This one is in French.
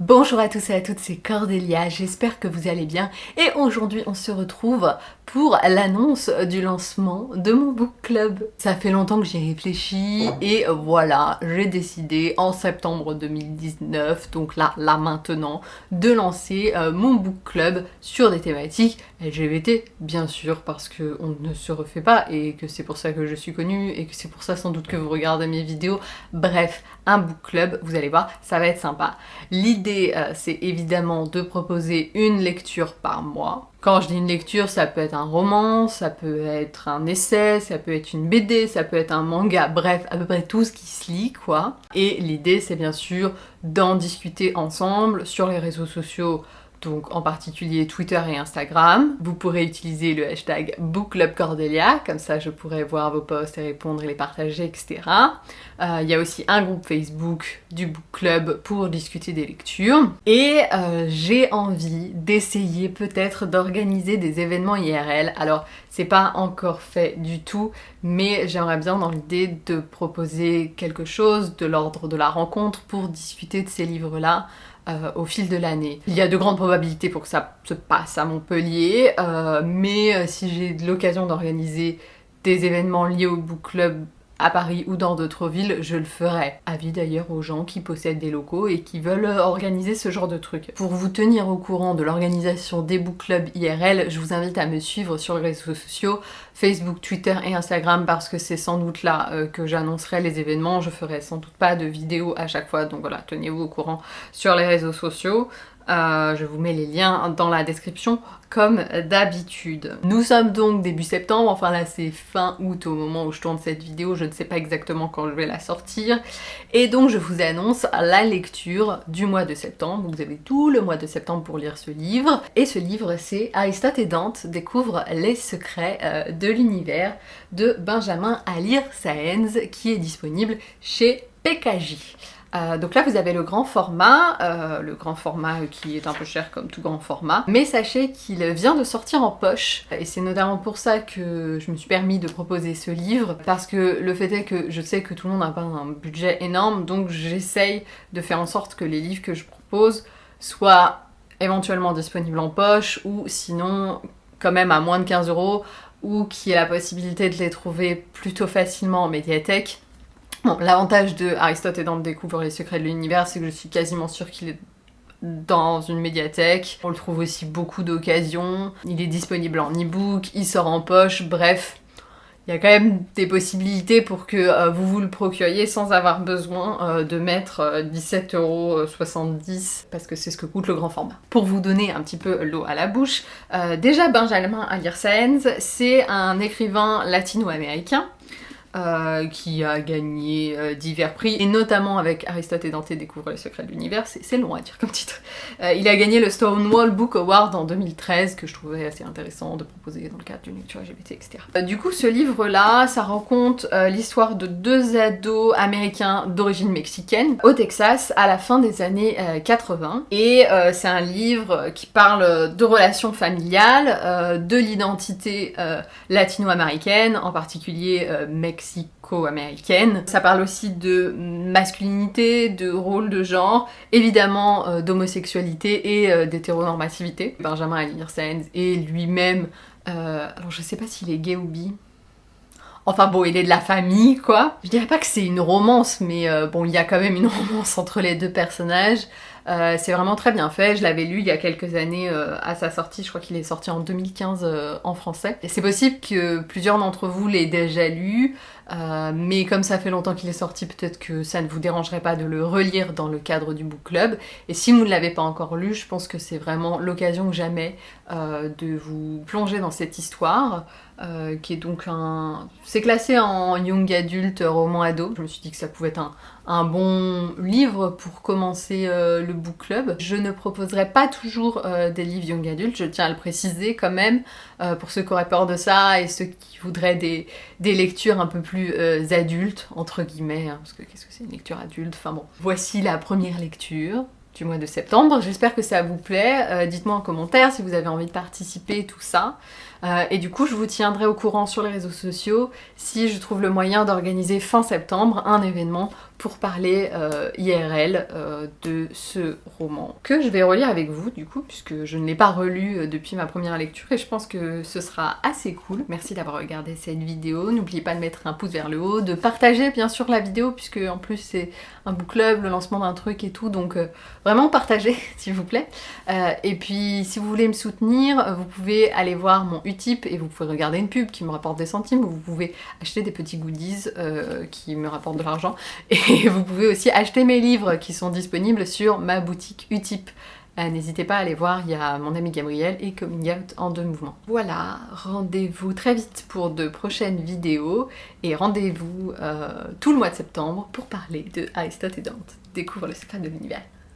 Bonjour à tous et à toutes, c'est Cordélia, j'espère que vous allez bien. Et aujourd'hui on se retrouve pour l'annonce du lancement de mon book club. Ça fait longtemps que j'y réfléchi et voilà, j'ai décidé en septembre 2019, donc là, là maintenant, de lancer euh, mon book club sur des thématiques LGBT, bien sûr, parce qu'on ne se refait pas et que c'est pour ça que je suis connue et que c'est pour ça sans doute que vous regardez mes vidéos. Bref, un book club, vous allez voir, ça va être sympa. L'idée, euh, c'est évidemment de proposer une lecture par mois. Quand je dis une lecture, ça peut être un roman, ça peut être un essai, ça peut être une BD, ça peut être un manga, bref, à peu près tout ce qui se lit, quoi. Et l'idée, c'est bien sûr d'en discuter ensemble sur les réseaux sociaux donc en particulier Twitter et Instagram. Vous pourrez utiliser le hashtag BookClubCordelia, comme ça je pourrai voir vos posts et répondre et les partager, etc. Euh, il y a aussi un groupe Facebook du Book Club pour discuter des lectures. Et euh, j'ai envie d'essayer peut-être d'organiser des événements IRL. Alors c'est pas encore fait du tout, mais j'aimerais bien dans l'idée de proposer quelque chose de l'ordre de la rencontre pour discuter de ces livres-là euh, au fil de l'année. Il y a de grandes probabilités pour que ça se passe à Montpellier, euh, mais euh, si j'ai l'occasion d'organiser des événements liés au book club à Paris ou dans d'autres villes, je le ferai. Avis d'ailleurs aux gens qui possèdent des locaux et qui veulent organiser ce genre de trucs. Pour vous tenir au courant de l'organisation des book clubs IRL, je vous invite à me suivre sur les réseaux sociaux, Facebook, Twitter et Instagram parce que c'est sans doute là euh, que j'annoncerai les événements. Je ferai sans doute pas de vidéos à chaque fois, donc voilà, tenez-vous au courant sur les réseaux sociaux. Euh, je vous mets les liens dans la description comme d'habitude. Nous sommes donc début septembre, enfin là c'est fin août au moment où je tourne cette vidéo, je ne sais pas exactement quand je vais la sortir. Et donc je vous annonce la lecture du mois de septembre, vous avez tout le mois de septembre pour lire ce livre. Et ce livre c'est Aristote et Dante découvrent les secrets euh, de l'univers de Benjamin Alir Saenz qui est disponible chez PKJ. Euh, donc là vous avez le grand format, euh, le grand format qui est un peu cher comme tout grand format, mais sachez qu'il vient de sortir en poche. Et c'est notamment pour ça que je me suis permis de proposer ce livre. Parce que le fait est que je sais que tout le monde n'a pas un budget énorme. Donc j'essaye de faire en sorte que les livres que je propose soient éventuellement disponibles en poche ou sinon quand même à moins de 15 euros ou qu'il y ait la possibilité de les trouver plutôt facilement en médiathèque L'avantage de Aristote et Dante découvre les secrets de l'univers, c'est que je suis quasiment sûre qu'il est dans une médiathèque. On le trouve aussi beaucoup d'occasions. Il est disponible en e-book, il sort en poche, bref. Il y a quand même des possibilités pour que euh, vous vous le procuriez sans avoir besoin euh, de mettre 17,70€ euh, parce que c'est ce que coûte le grand format. Pour vous donner un petit peu l'eau à la bouche, déjà Benjamin Alirsaenz, c'est un écrivain latino-américain euh, qui a gagné euh, divers prix, et notamment avec Aristote et Dante découvrent les secrets de l'univers, c'est long à dire comme titre. Euh, il a gagné le Stonewall Book Award en 2013, que je trouvais assez intéressant de proposer dans le cadre d'une lecture LGBT, etc. du coup, ce livre-là, ça raconte l'histoire de deux ados américains d'origine mexicaine au Texas à la fin des années 80, et c'est un livre qui parle de relations familiales, de l'identité latino-américaine, en particulier mexicaine, mexico-américaine. Ça parle aussi de masculinité, de rôle de genre, évidemment euh, d'homosexualité et euh, d'hétéronormativité. Benjamin Alirsaenz est lui-même, euh, alors je sais pas s'il est gay ou bi, Enfin bon, il est de la famille, quoi. Je dirais pas que c'est une romance, mais bon, il y a quand même une romance entre les deux personnages. Euh, c'est vraiment très bien fait, je l'avais lu il y a quelques années euh, à sa sortie, je crois qu'il est sorti en 2015 euh, en français. C'est possible que plusieurs d'entre vous l'aient déjà lu, mais comme ça fait longtemps qu'il est sorti, peut-être que ça ne vous dérangerait pas de le relire dans le cadre du book club. Et si vous ne l'avez pas encore lu, je pense que c'est vraiment l'occasion que jamais de vous plonger dans cette histoire. qui est donc un... C'est classé en young adulte, roman ado. Je me suis dit que ça pouvait être un, un bon livre pour commencer euh, book club. Je ne proposerai pas toujours euh, des livres young adultes, je tiens à le préciser quand même, euh, pour ceux qui auraient peur de ça et ceux qui voudraient des, lectures un peu plus adultes, entre guillemets, hein, parce que qu'est-ce que c'est une lecture adulte? Enfin bon, voici la première lecture du mois de septembre. J'espère que ça vous plaît. Dites-moi en commentaire si vous avez envie de participer, tout ça. Euh, et du coup, je vous tiendrai au courant sur les réseaux sociaux si je trouve le moyen d'organiser fin septembre un événement pour parler euh, IRL euh, de ce roman que je vais relire avec vous du coup puisque je ne l'ai pas relu depuis ma première lecture et je pense que ce sera assez cool. Merci d'avoir regardé cette vidéo, n'oubliez pas de mettre un pouce vers le haut, de partager bien sûr la vidéo puisque en plus c'est un book club, le lancement d'un truc et tout donc vraiment partagez s'il vous plaît. et puis si vous voulez me soutenir, vous pouvez aller voir mon Utip et vous pouvez regarder une pub qui me rapporte des centimes, ou vous pouvez acheter des petits goodies euh, qui me rapportent de l'argent, et vous pouvez aussi acheter mes livres qui sont disponibles sur ma boutique Utip. Euh, n'hésitez pas à aller voir, il y a mon ami Gabriel et Coming Out en deux mouvements. Voilà, rendez-vous très vite pour de prochaines vidéos et rendez-vous euh, tout le mois de septembre pour parler de Aristote et Dante. Découvre le secret de l'univers.